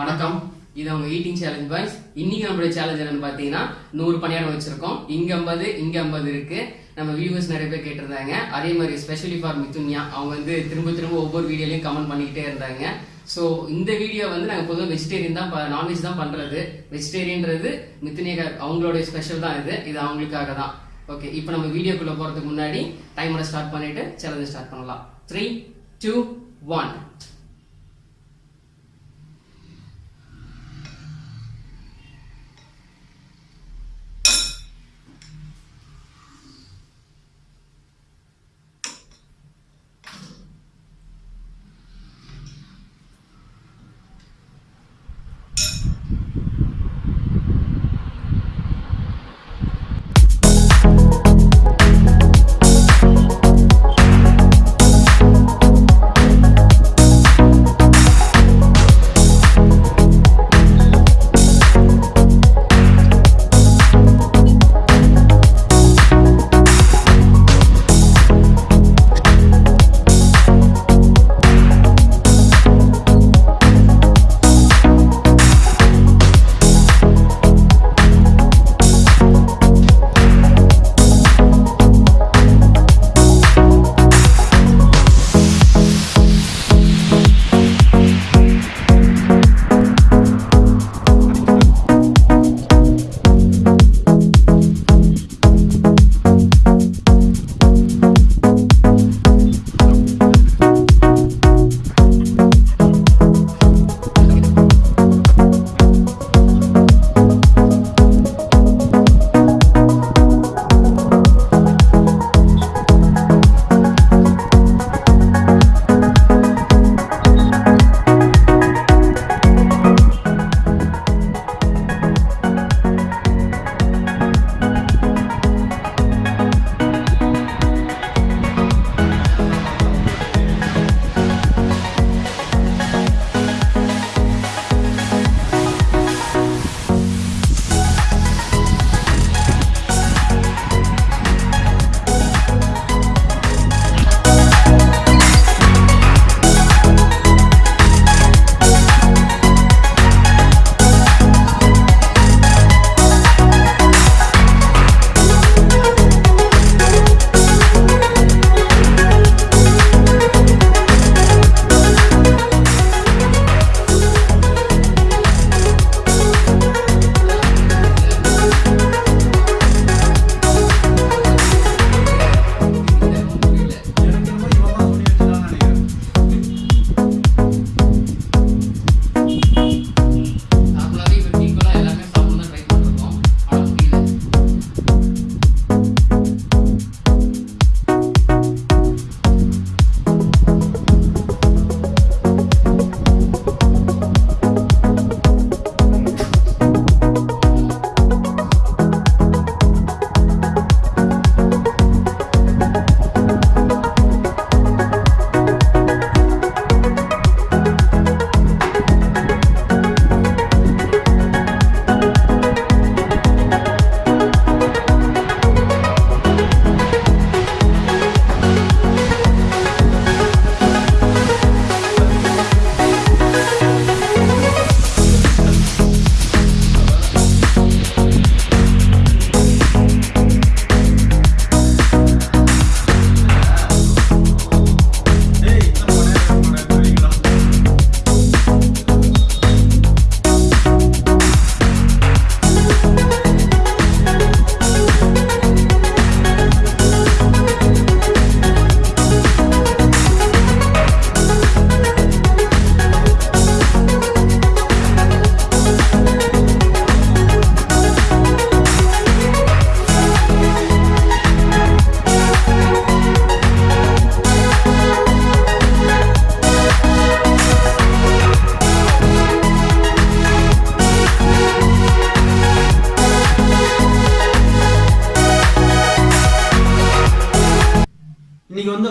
வணக்கம். இது அவங்க ஈட்டிங் சேலஞ்ச் பாய்ஸ் இன்னைக்கு நம்மளுடைய சேலஞ்ச் என்னன்னு பாத்தீங்கன்னா நூறு பணியாரம் வச்சிருக்கோம். இங்க ஐம்பது இங்க ஐம்பது இருக்கு. நம்ம வியூவர்ஸ் நிறைய பேர் கேட்டிருந்தாங்க. அதே மாதிரி ஸ்பெஷலி ஃபார் மிதுன்யா அவங்க வந்து திரும்ப திரும்ப ஒவ்வொரு வீடியோலையும் கமெண்ட் பண்ணிக்கிட்டே இருந்தாங்க. ஸோ இந்த வீடியோ வந்து நாங்கள் பொதுவாக வெஜிடேரியன் தான் நான்வெஜ் தான் பண்றது. வெஜிடேரியன்றது மிதுனியா அவங்களுடைய ஸ்பெஷல் தான் இது. இது அவங்களுக்காக தான். ஓகே இப்போ நம்ம வீடியோக்குள்ள போறதுக்கு முன்னாடி டைமரை ஸ்டார்ட் பண்ணிட்டு சேலஞ்சை ஸ்டார்ட் பண்ணலாம். த்ரீ டூ ஒன்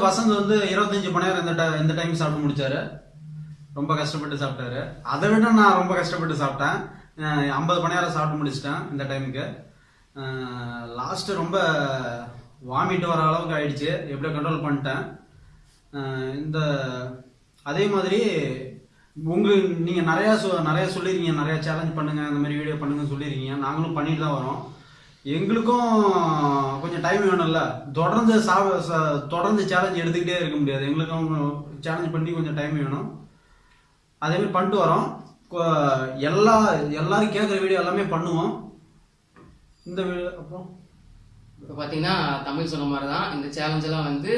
வசந்த் வந்து இருபத்தஞ்சு மணி நேரம் இந்த இந்த டைம் சாப்பிட்டு முடிச்சாரு. ரொம்ப கஷ்டப்பட்டு சாப்பிட்டாரு. அதை விட நான் ரொம்ப கஷ்டப்பட்டு சாப்பிட்டேன். ஐம்பது மணி நேரம் சாப்பிட்டு முடிச்சிட்டேன் இந்த டைமுக்கு லாஸ்ட்டு ரொம்ப வாமிட் வர அளவுக்கு ஆயிடுச்சு. எப்படியோ கண்ட்ரோல் பண்ணிட்டேன். இந்த அதே மாதிரி உங்கள் நீங்கள் நிறையா சொ- நிறையா சொல்லிருக்கீங்க. நிறையா சேலஞ்ச் பண்ணுங்கள் அந்த மாதிரி வீடியோ பண்ணுங்கன்னு சொல்லிருக்கீங்க. நாங்களும் பண்ணிட்டு தான் வரோம். எங்களுக்கும் டைம் வேணும்ல. தொடர்ந்து சா தொடர்ந்து சேலஞ்ச் எடுத்துக்கிட்டே இருக்க முடியாது. எங்களுக்கும் சேலஞ்ச் பண்ணி கொஞ்சம் டைம் வேணும். அதேமாதிரி பண்ணிட்டு வரோம். எல்லா எல்லாரும் கேட்குற வீடியோ எல்லாமே பண்ணுவோம். இந்த வீடியோ அப்புறம்? இப்போ பார்த்தீங்கன்னா தமிழ் சொன்ன மாதிரி தான் இந்த சேலஞ்செல்லாம் வந்து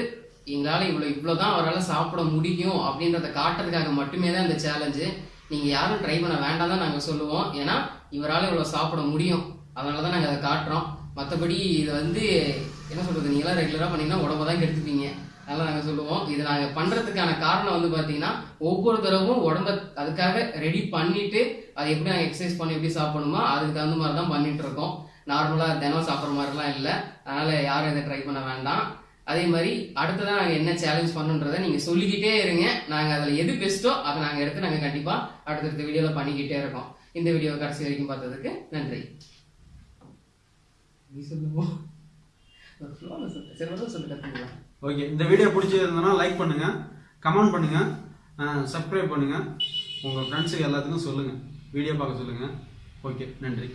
எங்களால் இவ்வளோ இவ்வளோ தான் அவரால் சாப்பிட முடியும் அப்படின்றத காட்டுறதுக்காக மட்டுமே தான் இந்த சேலஞ்சு நீங்கள் யாரும் ட்ரை பண்ண வேண்டாம் தான் நாங்கள் சொல்லுவோம். ஏன்னா இவரால் இவ்வளோ சாப்பிட முடியும். அதனால தான் நாங்கள் அதை காட்டுறோம். மற்றபடி இதை வந்து என்ன சொல்கிறது நீங்களாம் ரெகுலராக பண்ணிங்கன்னா உடம்ப தான் கெடுத்துப்பீங்க. அதெல்லாம் நாங்கள் சொல்லுவோம். இது நாங்கள் பண்ணுறதுக்கான காரணம் வந்து பார்த்தீங்கன்னா ஒவ்வொரு தடவும் உடம்ப அதுக்காக ரெடி பண்ணிவிட்டு அதை எப்படி நாங்கள் எக்ஸசைஸ் பண்ணி எப்படி சாப்பிடணுமோ அதுக்கு தகுந்த மாதிரி தான் பண்ணிகிட்ருக்கோம் இருக்கோம். நார்மலாக தினம் சாப்பிட்ற மாதிரிலாம் இல்லை. அதனால் யாரும் இதை ட்ரை பண்ண வேண்டாம். அதே மாதிரி அடுத்ததான் நாங்கள் என்ன சேலஞ்ச் பண்ணுன்றதை நீங்கள் சொல்லிக்கிட்டே இருங்க. நாங்கள் அதில் எது பெஸ்ட்டோ அதை நாங்கள் எடுத்து நாங்கள் கண்டிப்பாக அடுத்தடுத்த வீடியோவில் பண்ணிக்கிட்டே இருக்கோம். இந்த வீடியோ கடைசி வரைக்கும் பார்த்ததுக்கு நன்றி. நீ சொல்லுவோம் ஓகே இந்த வீடியோ பிடிச்சிருந்ததுன்னா லைக் பண்ணுங்க கமெண்ட் பண்ணுங்க சப்ஸ்கிரைப் பண்ணுங்க. உங்க ஃப்ரெண்ட்ஸுக்கு எல்லாத்துக்கும் சொல்லுங்க. வீடியோ பார்க்க சொல்லுங்க. ஓகே நன்றி.